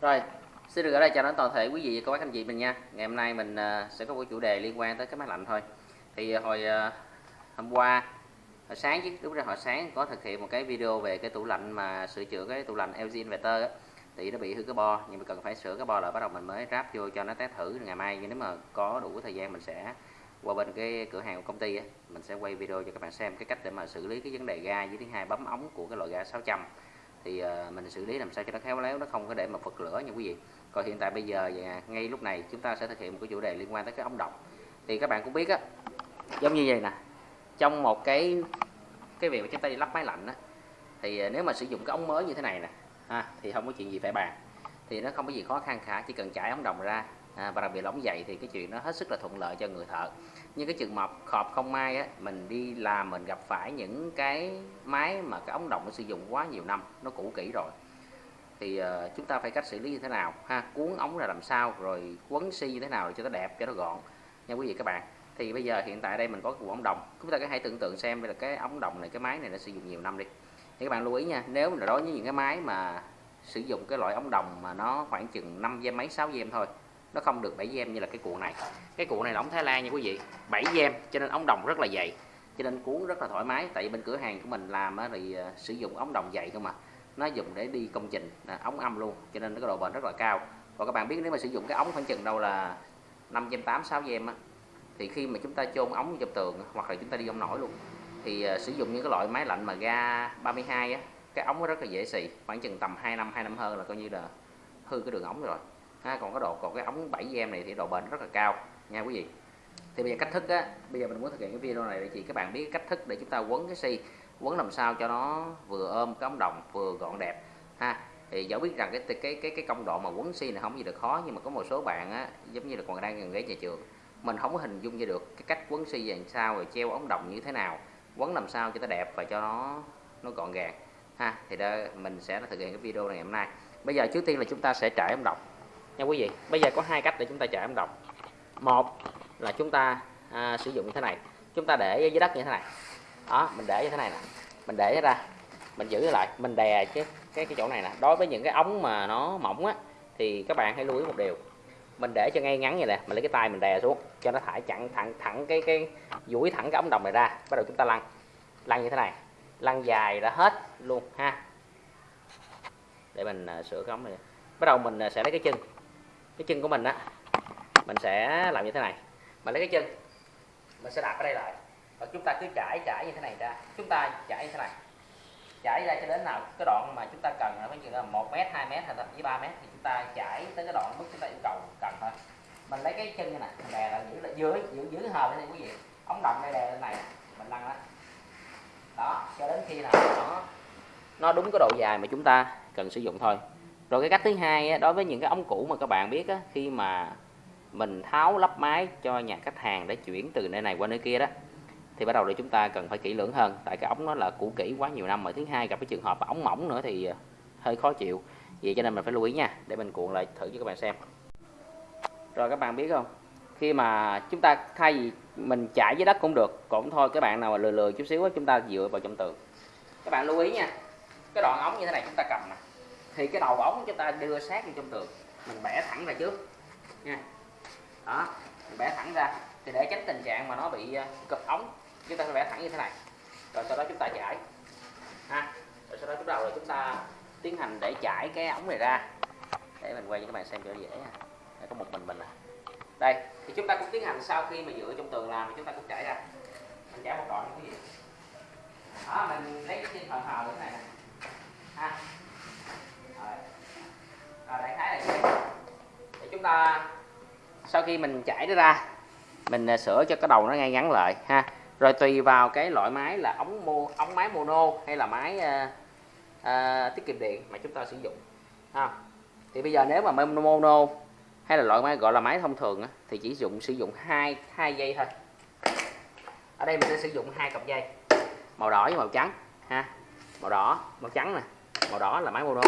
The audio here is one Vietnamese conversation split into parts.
Rồi, xin được ở đây chào đón toàn thể quý vị và các bác anh chị mình nha. Ngày hôm nay mình ờ, sẽ có một chủ đề liên quan tới cái máy lạnh thôi. Thì ờ, hồi ờ, hôm qua hồi sáng chứ lúc ra hồi sáng có thực hiện một cái video về cái tủ lạnh mà sửa chữa cái tủ lạnh LG Inverter á. Thì nó bị hư cái bo nhưng mà cần phải sửa cái bo là bắt đầu mình mới ráp vô cho nó test thử ngày mai nhưng nếu mà có đủ thời gian mình sẽ qua bên cái cửa hàng của công ty á, mình sẽ quay video cho các bạn xem cái cách để mà xử lý cái vấn đề ga với thứ hai bấm ống của cái loại ga 600 thì uh, mình xử lý làm sao cho nó khéo léo nó không có để mà phật lửa nha quý vị. Còn hiện tại bây giờ ngay lúc này chúng ta sẽ thực hiện một cái chủ đề liên quan tới cái ống độc thì các bạn cũng biết á giống như vậy nè trong một cái cái việc mà chúng ta đi lắp máy lạnh á thì ờ, nếu mà sử dụng cái ống mới như thế này nè ha, thì không có chuyện gì phải bàn. Thì nó không có gì khó khăn cả chỉ cần chải ống đồng ra à, và đặc biệt là ống dày thì cái chuyện nó hết sức là thuận lợi cho người thợ. Nhưng cái trường hợp khọp không may á mình đi làm mình gặp phải những cái máy mà cái ống đồng nó sử dụng quá nhiều năm nó cũ kỹ rồi. Thì uh, chúng ta phải cách xử lý như thế nào ha? Cuốn ống ra làm sao rồi quấn xi như thế nào để cho nó đẹp cho nó gọn nha quý vị các bạn. Thì bây giờ hiện tại đây mình có cái ống đồng chúng ta có hãy tưởng tượng xem đây là cái ống đồng này cái máy này nó sử dụng nhiều năm đi. Thì các bạn lưu ý nha nếu mà đối với những cái máy mà sử dụng cái loại ống đồng mà nó khoảng chừng 5 giây mấy 6 giây thôi nó không được 7 gem như là cái cuộn này. Cái cuộn này là ống Thái Lan nha quý vị. 7 gem cho nên ống đồng rất là dày. Cho nên cuốn rất là thoải mái. Tại vì bên cửa hàng của mình làm thì ờ, sử dụng ống đồng dày không mà nó dùng để đi công trình ống âm luôn. Cho nên nó có độ bền rất là cao. Và các bạn biết nếu mà sử dụng cái ống khoảng chừng đâu là 5 gem 8 6 gem á thì khi mà chúng ta chôn ống trong tường hoặc là chúng ta đi ông nổi luôn thì uh, sử dụng những cái loại máy lạnh mà ga 32 á cái ống nó rất là dễ xì. Khoảng chừng tầm 2 năm 2 năm hơn là coi như là hư cái đường ống rồi ha, còn cái độ còn cái ống 7 em này thì độ bền rất là cao. Nha quý vị. Thì bây giờ cách thức á bây giờ mình muốn thực hiện cái video này để chị các bạn biết cách thức để chúng ta quấn cái xi quấn làm sao cho nó vừa ôm cái ống đồng vừa gọn đẹp. Ha thì dẫu biết rằng cái cái cái cái công đoạn mà quấn xi này không gì được khó nhưng mà có một số bạn á giống như là còn đang gần ghế nhà trường mình không có hình dung ra được cái cách quấn xi làm sao rồi treo ống đồng như thế nào quấn làm sao cho nó đẹp và cho nó nó gọn gàng. Ha thì đó mình sẽ thực hiện cái video này hôm nay. Bây giờ trước tiên là chúng ta sẽ trải ống đồng nha quý vị bây giờ có hai cách để chúng ta chải ống độc. Một là chúng ta à, sử dụng như thế này. Chúng ta để dưới đất như thế này. Đó mình để như thế này nè. Mình để ra mình giữ lại mình đè cái cái cái chỗ này nè. Đối với những cái ống mà nó mỏng á thì các bạn hãy lưu ý một điều. Mình để cho ngay ngắn như nè mình lấy cái tay mình đè xuống cho nó thải chặn thẳng thẳng cái cái duỗi thẳng cái ống đồng này ra. Bắt đầu chúng ta lăn lăn như thế này. Lăn dài ra hết luôn ha. Để mình à, sửa cái ống này. Bắt đầu mình à, sẽ lấy cái chân cái chân của mình á, mình sẽ làm như thế này. Mình lấy cái chân, mình sẽ đặt ở đây lại. Và chúng ta cứ trải trải như thế này ra. Chúng ta trải như thế này. Trải ra cho đến nào cái đoạn mà chúng ta cần là phải là một mét, hai mét hay thậm chí ba mét, thì chúng ta trải tới cái đoạn mức chúng ta yêu cầu cần thôi. Mình lấy cái chân như này, mình đè là giữ là dưới, giữ giữ hờ lên quý vị. Ống đồng đây đè lên này, mình lăn đó đó, cho đến khi nào nó nó đúng cái độ dài mà chúng ta cần sử dụng thôi rồi cái cách thứ hai đối với những cái ống cũ mà các bạn biết á, khi mà mình tháo lắp máy cho nhà khách hàng để chuyển từ nơi này qua nơi kia đó thì bắt đầu là chúng ta cần phải kỹ lưỡng hơn. Tại cái ống nó là cũ kỹ quá nhiều năm mà thứ hai gặp cái trường hợp ống mỏng nữa thì ờ, hơi khó chịu. Vậy cho nên mình phải lưu ý nha để mình cuộn lại thử cho các bạn xem. Rồi các bạn biết không? Khi mà chúng ta thay vì mình chải dưới đất cũng được cũng thôi các bạn nào mà lừa lừa chút xíu chúng ta dựa vào trong tường. Các bạn lưu ý nha cái đoạn ống như thế này chúng ta cầm nè thì cái đầu ống chúng ta đưa sát vào trong tường. Mình bẻ thẳng ra trước. Nha. Đó, mình bẻ thẳng ra. Thì để tránh tình trạng mà nó bị à, cụp ống, chúng ta phải bẻ thẳng như thế này. Rồi sau đó chúng ta chải. Ha. Rồi sau đó chúng đầu là chúng ta tiến hành để chải cái ống này ra. Để mình quay cho các bạn xem cho dễ để có một mình mình à. Đây, thì chúng ta cũng tiến hành sau khi mà dựa trong tường làm thì chúng ta cũng chải ra. Mình chải một đoạn như thế. Gì đó, mình lấy cái chân hờ như thế này ha. Ờ, đại khái là như vậy. Thì chúng ta sau khi mình chảy nó ra mình ờ, sửa cho cái đầu nó ngay ngắn lại ha. Rồi tùy vào cái loại máy là ống mô ống máy mono hay là máy uh, uh, tiết kiệm điện mà chúng ta sử dụng ha. Thì bây giờ nếu mà máy mono hay là loại máy gọi là máy thông thường á, thì chỉ dùng sử dụng hai hai dây thôi. Ở đây mình sẽ sử dụng hai cặp dây màu đỏ với màu trắng ha. Màu đỏ màu trắng nè màu đỏ là máy mono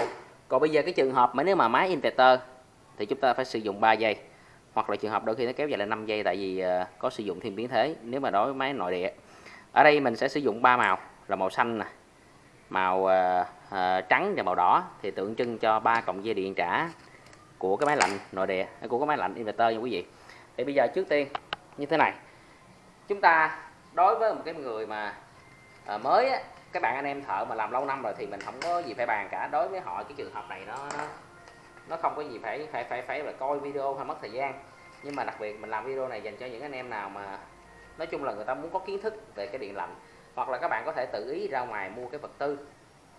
còn bây giờ cái trường hợp mà nếu mà máy inverter thì chúng ta phải sử dụng 3 giây. Hoặc là trường hợp đôi khi nó kéo dài là 5 giây tại vì ờ, có sử dụng thêm biến thế nếu mà đối với máy nội địa. Ở đây mình sẽ sử dụng ba màu là màu xanh nè màu uh, uh, trắng và màu đỏ thì tượng trưng cho ba cộng dây điện trả của cái máy lạnh nội địa của cái máy lạnh inverter nha quý vị. Thì bây giờ trước tiên như thế này. Chúng ta đối với một cái người mà mới á, các bạn anh em thợ mà làm lâu năm rồi thì mình không có gì phải bàn cả. Đối với họ cái trường hợp này nó nó, nó không có gì phải phải phải phải là coi video hay mất thời gian. Nhưng mà đặc biệt mình làm video này dành cho những anh em nào mà nói chung là người ta muốn có kiến thức về cái điện lạnh hoặc là các bạn có thể tự ý ra ngoài mua cái vật tư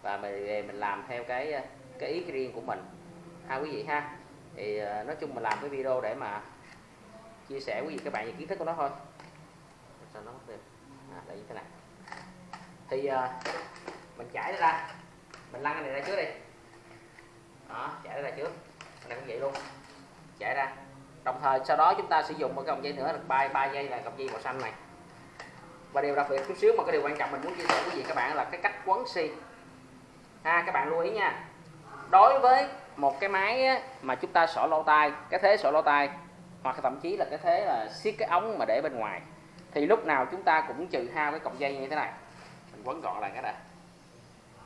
và mình mình làm theo cái cái ý riêng của mình. Ha quý vị ha. Thì ờ, nói chung mình làm cái video để mà chia sẻ quý vị các bạn về kiến thức của nó thôi. Sao nó mất tiêu à, đây như thế này thì uh, mình chảy nó ra. Mình lăn cái này ra trước đi. Đó chảy nó ra trước. Cái này cũng vậy luôn. Chảy ra. Đồng thời sau đó chúng ta sử dụng một cái vòng dây nữa là ba ba dây là cọng dây màu xanh này. Và điều đặc biệt chút xíu mà cái điều quan trọng mình muốn chia sẻ với gì các bạn là cái cách quấn xi ha các bạn lưu ý nha. Đối với một cái máy á, mà chúng ta sỏ lô tay cái thế sỏ lô tay hoặc thậm chí là cái thế là siết cái ống mà để bên ngoài thì lúc nào chúng ta cũng trừ hao cái cọng dây như thế này mình quấn gọn lại cái đã.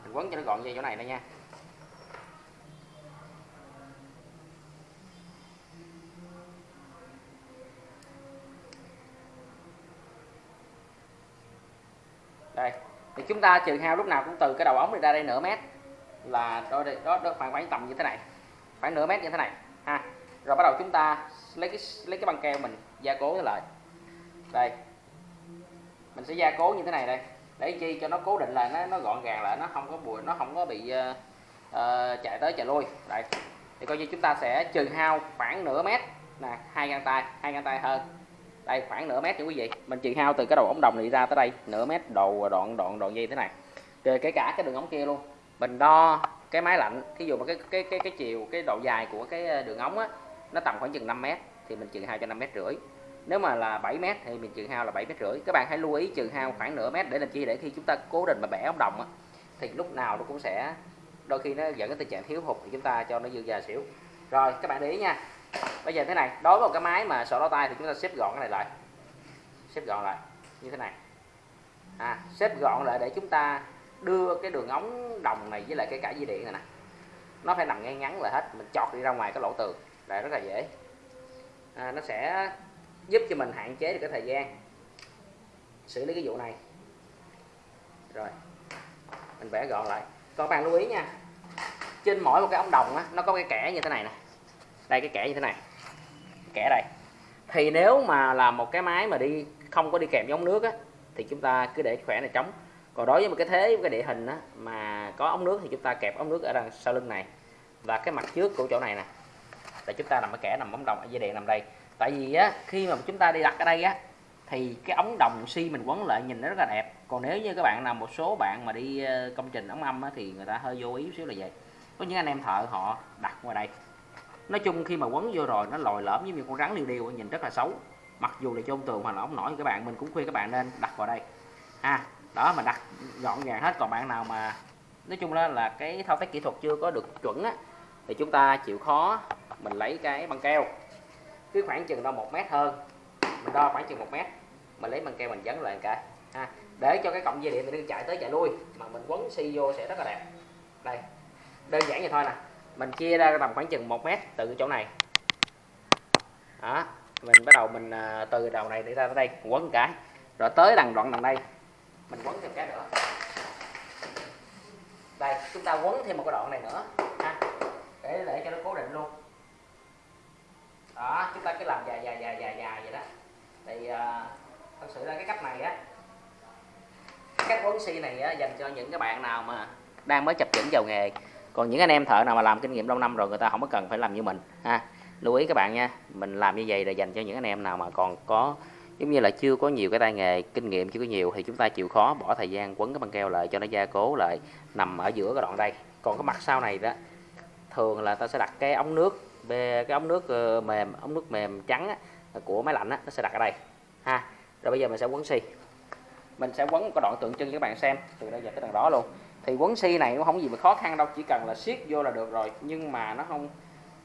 Mình quấn cho nó gọn dây chỗ này đây nha. Đây thì chúng ta trừ hao lúc nào cũng từ cái đầu ống này ra đây nửa mét là đó đó, đó khoảng khoảng tầm như thế này. Khoảng nửa mét như thế này ha. Rồi bắt đầu chúng ta lấy cái lấy cái băng keo mình gia cố lại. Đây mình sẽ gia cố như thế này đây để chi cho nó cố định là nó nó gọn gàng lại nó không có bụi nó không có bị uh, uh, chạy tới chạy lui. Đây. Thì coi như chúng ta sẽ trừ hao khoảng nửa mét. Nè hai găng tay hai găng tay hơn. Đây khoảng nửa mét nha quý vị. Mình trừ hao từ cái đầu ống đồng này ra tới đây. Nửa mét đầu ờ, đoạn đoạn đoạn dây thế này. Rồi kể cả cái đường ống kia luôn. Mình đo cái máy lạnh thí dụ mà cái cái cái cái chiều cái độ dài của cái đường ống á nó tầm khoảng chừng 5 mét thì mình trừ hao cho 5 mét rưỡi nếu mà là 7 mét thì mình trừ hao là 7 mét rưỡi. Các bạn hãy lưu ý trừ hao khoảng nửa mét để làm chi để khi chúng ta cố định mà bẻ ống đồng á thì lúc nào nó cũng sẽ đôi khi nó dẫn đến tình trạng thiếu hụt thì chúng ta cho nó dư già xỉu. Rồi các bạn để ý nha. Bây giờ thế này đối với một cái máy mà sổ đo tay thì chúng ta xếp gọn cái này lại. Xếp gọn lại như thế này. À, xếp gọn lại để chúng ta đưa cái đường ống đồng này với lại cái cả dây điện này nè. Nó phải nằm ngay ngắn là hết mình chọt đi ra ngoài cái lỗ tường. Là rất là dễ. À, nó sẽ giúp cho mình hạn chế được cái thời gian xử lý cái vụ này. Rồi mình vẽ gọn lại. Còn bạn lưu ý nha trên mỗi một cái ống đồng á, nó có cái kẻ như thế này nè. Đây cái kẻ như thế này. Kẻ đây. Thì nếu mà là một cái máy mà đi không có đi kèm giống nước á thì chúng ta cứ để khỏe này trống. Còn đối với một cái thế cái địa hình á, mà có ống nước thì chúng ta kẹp ống nước ở đằng sau lưng này và cái mặt trước của chỗ này nè. Để chúng ta nằm ở kẻ nằm ống đồng ở dây điện nằm đây tại vì á khi mà chúng ta đi đặt ở đây á thì cái ống đồng xi mình quấn lại nhìn nó rất là đẹp. Còn nếu như các bạn nào một số bạn mà đi ờ, công trình ống âm á, thì người ta hơi vô ý xíu là vậy. Có những anh em thợ họ đặt ngoài đây. Nói chung khi mà quấn vô rồi nó lòi lõm như con rắn liều điêu nhìn rất là xấu. Mặc dù là chôn tường hoặc là ống nổi các bạn mình cũng khuyên các bạn nên đặt vào đây. Ha đó mà đặt gọn gàng hết. Còn bạn nào mà nói chung là là cái thao tác kỹ thuật chưa có được chuẩn á thì chúng ta chịu khó mình lấy cái băng keo cứ khoảng chừng đo một mét hơn. Mình đo khoảng chừng một mét. Mình lấy băng keo mình dấn lại cái. Ha. Để cho cái cọng dây điện mình chạy tới chạy lui, mà mình quấn xi vô sẽ rất là đẹp. Đây. Đơn giản vậy thôi nè. Mình chia ra tầm khoảng chừng một mét từ chỗ này. Đó. Mình bắt đầu mình à, từ đầu này để ra tới đây quấn một cái. Rồi tới đằng đoạn đằng đây. Mình quấn thêm cái nữa. Đây, chúng ta quấn thêm một cái đoạn này nữa. Ha. Để để cho nó cố định luôn đó chúng ta cứ làm dài dài dài dài dài vậy đó. Thì uh, thật sự là cái cách này á cái cách quấn xi này á, dành cho những cái bạn nào mà đang mới chập chững vào nghề. Còn những anh em thợ nào mà làm kinh nghiệm lâu năm rồi người ta không có cần phải làm như mình ha. Lưu ý các bạn nha mình làm như vậy là dành cho những anh em nào mà còn có giống như là chưa có nhiều cái tay nghề kinh nghiệm chưa có nhiều thì chúng ta chịu khó bỏ thời gian quấn cái băng keo lại cho nó gia cố lại nằm ở giữa cái đoạn đây. Còn cái mặt sau này đó thường là ta sẽ đặt cái ống nước về cái ống nước ờ, mềm ống nước mềm trắng á, của máy lạnh á, nó sẽ đặt ở đây ha. Rồi bây giờ mình sẽ quấn xi. Mình sẽ quấn một cái đoạn tượng trưng cho các bạn xem từ đây giờ tới đằng đó luôn. Thì quấn xi này cũng không gì mà khó khăn đâu chỉ cần là siết vô là được rồi nhưng mà nó không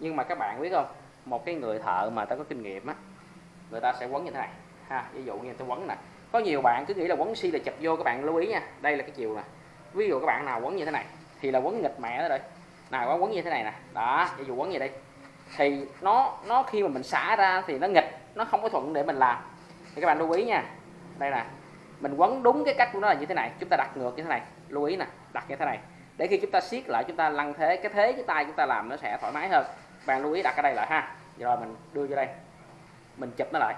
nhưng mà các bạn biết không một cái người thợ mà ta có kinh nghiệm á người ta sẽ quấn như thế này ha. Ví dụ như tôi quấn nè có nhiều bạn cứ nghĩ là quấn xi là chập vô các bạn lưu ý nha đây là cái chiều nè. Ví dụ các bạn nào quấn như thế này thì là quấn nghịch mẹ đó rồi nào quấn như thế này nè đó ví dụ quấn gì đây thì nó nó khi mà mình xả ra thì nó nghịch, nó không có thuận để mình làm. Thì các bạn lưu ý nha. Đây nè, mình quấn đúng cái cách của nó là như thế này, chúng ta đặt ngược như thế này, lưu ý nè, đặt như thế này. Để khi chúng ta siết lại, chúng ta lăn thế, cái thế cái tay chúng ta làm nó sẽ thoải mái hơn. Bạn lưu ý đặt ở đây lại ha. Rồi mình đưa vô đây, mình chụp nó lại.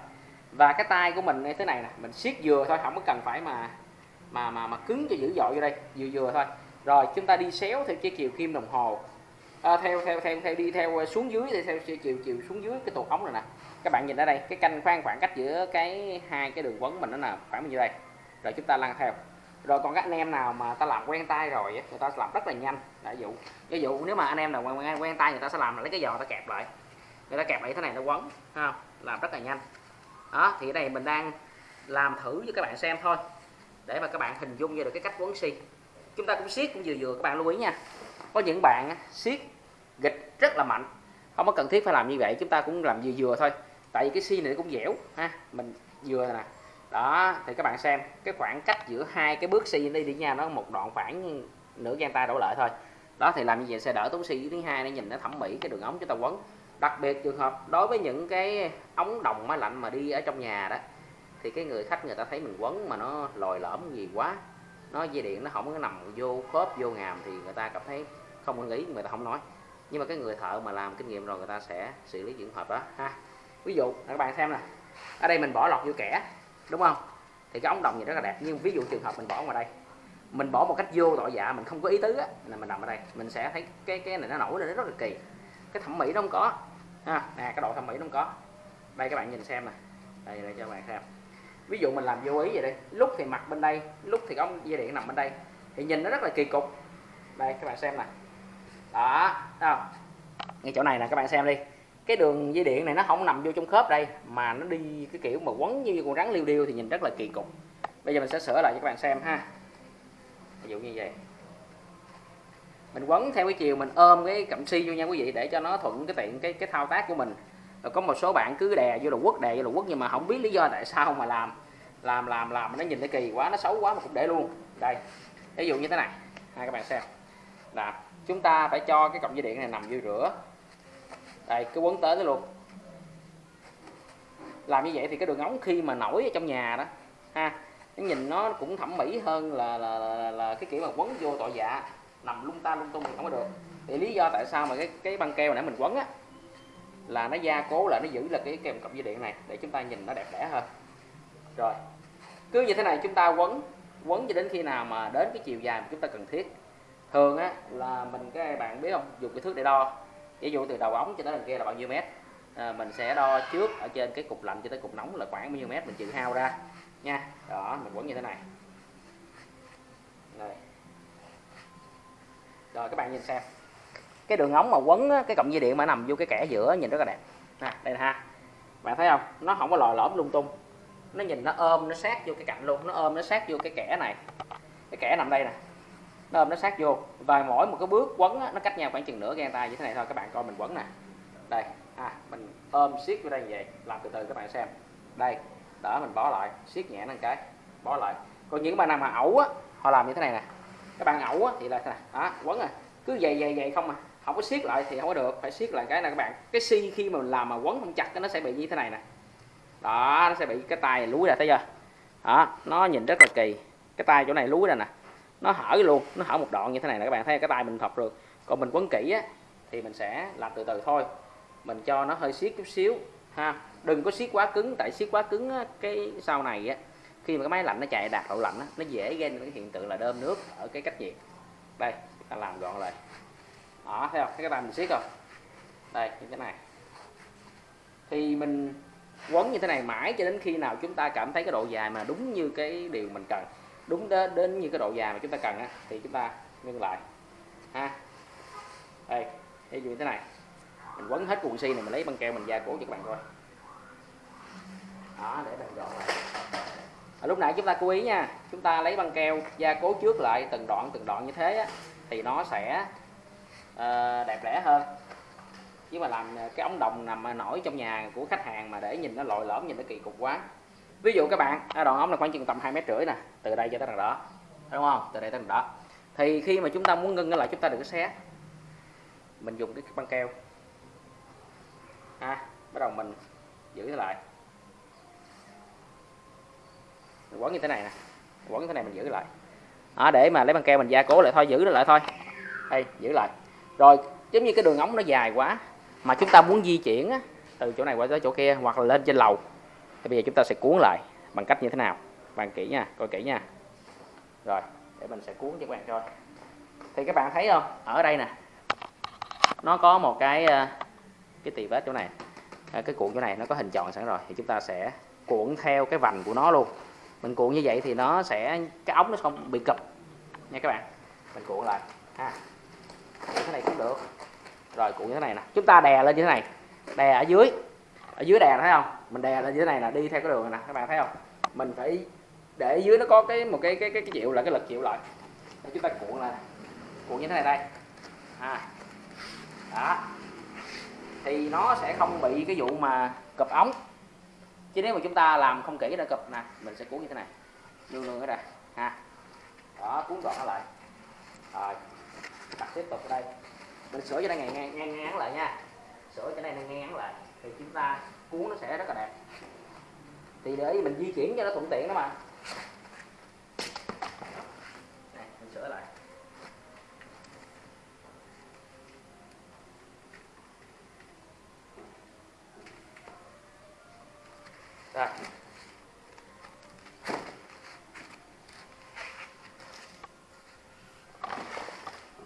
Và cái tay của mình như thế này nè, mình siết vừa thôi, không có cần phải mà mà mà mà cứng cho dữ dội vô đây, vừa vừa thôi. Rồi chúng ta đi xéo theo cái chiều kim đồng hồ à, theo theo theo theo đi theo ờ, xuống dưới thì theo chiều chiều xuống dưới cái tuột ống này nè. Các bạn nhìn ở đây cái canh khoan khoảng cách giữa cái hai cái đường quấn mình nó là khoảng bao nhiêu đây? Rồi chúng ta lăn theo. Rồi còn các anh em nào mà ta làm quen tay rồi người ta làm rất là nhanh. Ví dụ ví dụ nếu mà anh em nào quen, quen, quen tay người ta sẽ làm là lấy cái giò ta kẹp lại. Người ta kẹp lại thế này nó quấn ha làm rất là nhanh. Đó thì ở đây mình đang làm thử cho các bạn xem thôi. Để mà các bạn hình dung ra được cái cách quấn xi chúng ta cũng siết cũng vừa vừa các bạn lưu ý nha có những bạn siết gịch rất là mạnh. Không có cần thiết phải làm như vậy, chúng ta cũng làm vừa vừa thôi. Tại vì cái xi này cũng dẻo, ha, mình vừa nè. Đó, thì các bạn xem, cái khoảng cách giữa hai cái bước xi đi đi nha, nó một đoạn khoảng nửa gian tay đổ lại thôi. Đó, thì làm như vậy sẽ đỡ tốn xi thứ hai để nhìn nó thẩm mỹ, cái đường ống chúng ta quấn. Đặc biệt trường hợp đối với những cái ống đồng máy lạnh mà đi ở trong nhà đó, thì cái người khách người ta thấy mình quấn mà nó lồi lõm gì quá, nó dây điện nó không có nằm vô khớp, vô ngàm, thì người ta cảm thấy không ưng ý người ta không nói. Nhưng mà cái người thợ mà làm kinh nghiệm rồi người ta sẽ xử lý trường hợp đó, ha. Ví dụ, các bạn xem nè, ở đây mình bỏ lọt vô kẻ, đúng không? Thì cái ống đồng gì rất là đẹp, nhưng ví dụ trường hợp mình bỏ ngoài đây, mình bỏ một cách vô tội dạ mình không có ý tứ á, là mình nằm ở đây, mình sẽ thấy cái cái này nó nổi lên, nó rất là kỳ. Cái thẩm mỹ nó không có, ha. Nè, cái độ thẩm mỹ nó không có. Đây, các bạn nhìn xem nè. Đây đây cho các bạn xem. Ví dụ mình làm vô ý vậy đây lúc thì mặt bên đây, lúc thì ống dây điện nằm bên đây, thì nhìn nó rất là kỳ cục. Đây, các bạn xem nè đó, thấy không? Ngay chỗ này nè, các bạn xem đi. Cái đường dây điện này nó không nằm vô trong khớp đây, mà nó đi cái kiểu mà quấn như con rắn liêu điêu thì nhìn rất là kỳ cục. Bây giờ mình sẽ sửa lại cho các bạn xem ha. Ví dụ như vậy. Mình quấn theo cái chiều, mình ôm cái cậm si vô nha quý vị, để cho nó thuận cái tiện cái cái thao tác của mình. Rồi có một số bạn cứ đè vô là quất, đè vô là quất, nhưng mà không biết lý do tại sao mà làm làm làm làm nó nhìn thấy kỳ quá, nó xấu quá mà cũng để luôn. Đây, ví dụ như thế này. Hai các bạn xem. Là chúng ta phải cho cái cọng dây điện này nằm vô rửa. Đây cái quấn tới nó luôn. Làm như vậy thì cái đường ống khi mà nổi ở trong nhà đó ha nó nhìn nó cũng thẩm mỹ hơn là là, là, là cái kiểu mà quấn vô tội dạ nằm lung ta lung tung thì không có được. Thì lý do tại sao mà cái cái băng keo nãy mình quấn á là nó gia cố là nó giữ là cái kèm cọng dây điện này để chúng ta nhìn nó đẹp đẽ hơn. Rồi cứ như thế này chúng ta quấn quấn cho đến khi nào mà đến cái chiều dài mà chúng ta cần thiết thường á là mình cái bạn biết không? Dùng cái thước để đo. Ví dụ từ đầu ống cho tới đằng kia là bao nhiêu mét. À, mình sẽ đo trước ở trên cái cục lạnh cho tới cục nóng là khoảng bao nhiêu mét mình trừ hao ra. Nha đó mình quấn như thế này. Rồi, rồi các bạn nhìn xem. Cái đường ống mà quấn á, cái cọng dây điện mà nằm vô cái kẻ giữa nhìn rất là đẹp. Nè đây ha. Bạn thấy không? Nó không có lòi lõm lung tung. Nó nhìn nó ôm nó sát vô cái cạnh luôn. Nó ôm nó sát vô cái kẻ này. Cái kẻ nằm đây nè nó ôm nó sát vô. Và mỗi một cái bước quấn á, nó cách nhau khoảng chừng nửa gang tay như thế này thôi. Các bạn coi mình quấn nè. Đây. À mình ôm siết vô đây như vậy. Làm từ từ các bạn xem. Đây. Đỡ mình bó lại. Siết nhẹ lên cái. Bó lại. Còn những bạn nào mà ẩu á họ làm như thế này nè. Các bạn ẩu á thì là thế này đó quấn à. Cứ dày dày dày không à. Không có siết lại thì không có được. Phải siết lại cái này các bạn. Cái si khi mà mình làm mà quấn không chặt nó sẽ bị như thế này nè. Đó nó sẽ bị cái tay lúi ra thấy chưa? Đó nó nhìn rất là kỳ. Cái tay chỗ này lúi ra nè nó hở luôn nó hở một đoạn như thế này là các bạn thấy cái tay mình thọc được. Còn mình quấn kỹ á thì mình sẽ làm từ từ thôi. Mình cho nó hơi siết chút xíu ha. Đừng có siết quá cứng tại siết quá cứng á, cái sau này á khi mà cái máy lạnh nó chạy đạt độ lạnh á, nó dễ gây nên cái hiện tượng là đơm nước ở cái cách nhiệt. Đây ta làm gọn lại. Đó thấy không? Thấy cái tay mình siết không? Đây như thế này. Thì mình quấn như thế này mãi cho đến khi nào chúng ta cảm thấy cái độ dài mà đúng như cái điều mình cần đúng đến, đến như cái độ dài mà chúng ta cần á, thì chúng ta ngưng lại. Ha. Đây ví dụ như thế này. Mình quấn hết cuộn xi này mình lấy băng keo mình gia cố cho các bạn coi. Đó để mình gọn lại. À, lúc nãy chúng ta chú ý nha chúng ta lấy băng keo gia cố trước lại từng đoạn từng đoạn như thế á, thì nó sẽ uh, đẹp đẽ hơn. Chứ mà làm ờ, cái ống đồng nằm nổi trong nhà của khách hàng mà để nhìn nó lội lõm nhìn nó kỳ cục quá ví dụ các bạn à, đoạn ống là khoảng chừng tầm hai mét rưỡi nè từ đây cho tới đằng đó đúng không? Từ đây tới đằng đó. Thì khi mà chúng ta muốn ngưng lại chúng ta đừng có xé. Mình dùng cái băng keo. Ha bắt đầu mình giữ lại. Mình quấn như thế này nè quấn như thế này mình giữ lại. À, để mà lấy băng keo mình gia cố lại thôi giữ nó lại thôi. Đây giữ lại. Rồi giống như cái đường ống nó dài quá mà chúng ta muốn di chuyển á, từ chỗ này qua tới chỗ kia hoặc là lên trên lầu thì bây giờ chúng ta sẽ cuốn lại bằng cách như thế nào? Bạn kỹ nha, coi kỹ nha. Rồi, để mình sẽ cuốn cho các bạn coi. Thì các bạn thấy không? Ở đây nè. Nó có một cái ờ, cái tì vết chỗ này. Ờ, cái cuộn chỗ này nó có hình tròn sẵn rồi, thì chúng ta sẽ cuộn theo cái vành của nó luôn. Mình cuộn như vậy thì nó sẽ, cái ống nó không bị cụp. Nha các bạn, mình cuộn lại. Ha. Cái này cũng được. Rồi, cuộn như thế này nè. Chúng ta đè lên như thế này. Đè ở dưới. Ở dưới đè, thấy không? Mình đè lên dưới này là đi theo cái đường này nè các bạn thấy không? Mình phải để dưới nó có cái một cái cái cái, cái chịu là cái lực chịu lại. Để chúng ta cuộn lại. Cuộn như thế này đây. À. Đó. Thì nó sẽ không bị cái vụ mà cụp ống. Chứ nếu mà chúng ta làm không kỹ ra cụp nè mình sẽ cuốn như thế này. Luôn luôn ở đây ha. Đó cuốn gọn nó lại. Rồi. Đặt tiếp tục ở đây. Mình sửa cho đây ngang ngang ngang ngắn lại nha. Sửa cho này ngang ngắn lại thì chúng ta cuốn nó sẽ rất là đẹp. Thì để mình di chuyển cho nó thuận tiện đó mà. Này mình sửa lại. Rồi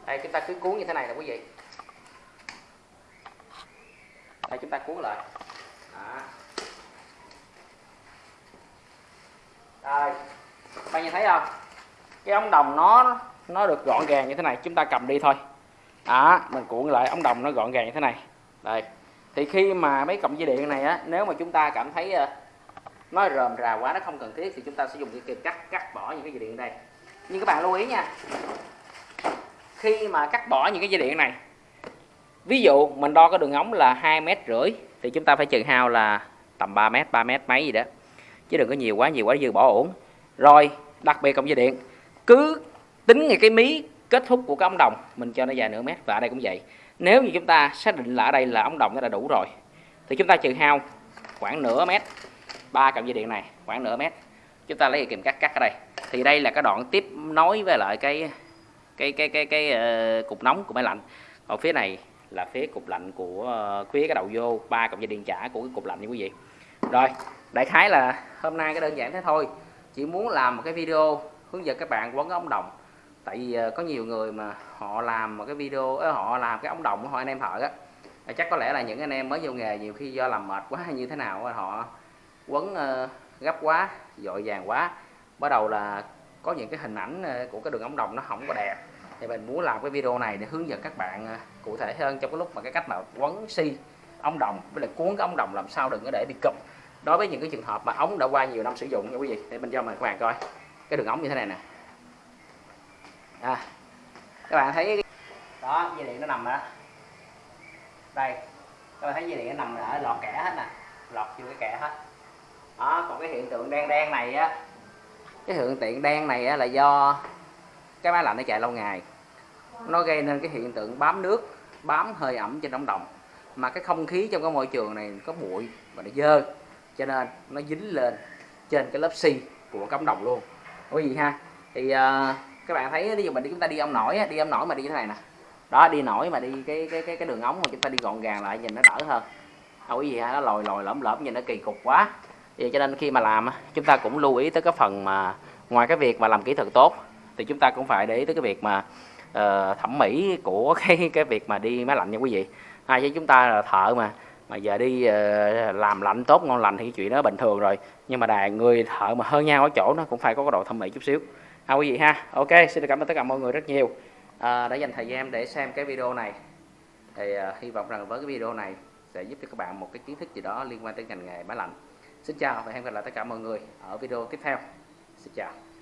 đây, chúng ta cứ cuốn như thế này là quý vị đây chúng ta cuốn lại. Đó. rồi. Bạn nhìn thấy không? Cái ống đồng nó nó được gọn gàng như thế này, chúng ta cầm đi thôi. Đó, mình cuộn lại ống đồng nó gọn gàng như thế này. Đây. Thì khi mà mấy cọng dây điện này á, nếu mà chúng ta cảm thấy ờ, nó rờm rà quá, nó không cần thiết thì chúng ta sẽ dùng cái kìm cắt cắt bỏ những cái dây điện đây. Nhưng các bạn lưu ý nha, khi mà cắt bỏ những cái dây điện này ví dụ mình đo cái đường ống là hai mét rưỡi thì chúng ta phải trừ hao là tầm 3 mét 3 mét mấy gì đó. Chứ đừng có nhiều quá nhiều quá dư bỏ ổn rồi đặc biệt cọng dây điện. Cứ tính ngay cái mí kết thúc của cái ống đồng mình cho nó dài nửa mét và ở đây cũng vậy. Nếu như chúng ta xác định là ở đây là ống đồng nó đã đủ rồi thì chúng ta trừ hao khoảng nửa mét ba cọng dây điện này khoảng nửa mét. Chúng ta lấy cái kìm cắt cắt ở đây. Thì đây là cái đoạn tiếp nối với lại cái cái cái cái cái, uh, cục nóng của máy lạnh. Còn phía này là phía cục lạnh của ờ, phía cái đầu vô ba cộng dây điện trả của cái cục lạnh như quý vị. Rồi đại khái là hôm nay cái đơn giản thế thôi. Chỉ muốn làm một cái video hướng dẫn các bạn quấn ống đồng. Tại vì ờ, có nhiều người mà họ làm một cái video uh, họ làm cái ống đồng của họ anh em thợ á. Chắc có lẽ là những anh em mới vô nghề nhiều khi do làm mệt quá hay như thế nào họ quấn gấp quá dội vàng quá. Bắt đầu là có những cái hình ảnh của cái đường ống đồng nó không có đẹp. Thì mình muốn làm cái video này để hướng dẫn các bạn cụ thể hơn trong cái lúc mà cái cách mà quấn xi ống đồng với lại cuốn cái ống đồng làm sao đừng có để bị cụp. Đối với những cái trường hợp mà ống đã qua nhiều năm sử dụng nha quý vị để mình cho mời các bạn coi cái đường ống như thế này nè. À, các bạn thấy đó dây điện nó nằm đó đây. Các bạn thấy dây điện nó nằm ở lọt kẻ hết nè lọt vô cái kẻ hết. Đó còn cái hiện tượng đen đen này á cái hiện tượng đen này á, là do cái máy lạnh nó chạy lâu ngày. Nó gây nên cái hiện tượng bám nước bám hơi ẩm trên ống đồng. Mà cái không khí trong cái môi trường này có bụi và nó dơ cho nên nó dính lên trên cái lớp xi của cống đồng luôn. Quý vị ha? Thì uh, các bạn thấy ví dụ mình đi chúng ta đi ông nổi đi ông nổi mà đi như thế này nè. Đó đi nổi mà đi cái cái cái cái đường ống mà chúng ta đi gọn gàng lại nhìn nó đỡ hơn. Đâu quý vị ha nó lồi lồi lõm lõm nhìn nó kỳ cục quá. Vậy cho nên khi mà làm chúng ta cũng lưu ý tới cái phần mà ngoài cái việc mà làm kỹ thuật tốt thì chúng ta cũng phải để ý tới cái việc mà uh, thẩm mỹ của cái cái việc mà đi máy lạnh nha quý vị. Hai với chúng ta là thợ mà mà giờ đi uh, làm lạnh tốt ngon lành thì chuyện đó bình thường rồi. Nhưng mà đàn người thợ mà hơn nhau ở chỗ nó cũng phải có cái độ thẩm mỹ chút xíu. Ha quý vị ha. Ok xin được cảm ơn tất cả mọi người rất nhiều. À, đã dành thời gian để xem cái video này. Thì uh, hy vọng rằng với cái video này sẽ giúp cho các bạn một cái kiến thức gì đó liên quan tới ngành nghề máy lạnh. Xin chào và hẹn gặp lại tất cả mọi người ở video tiếp theo. Xin chào.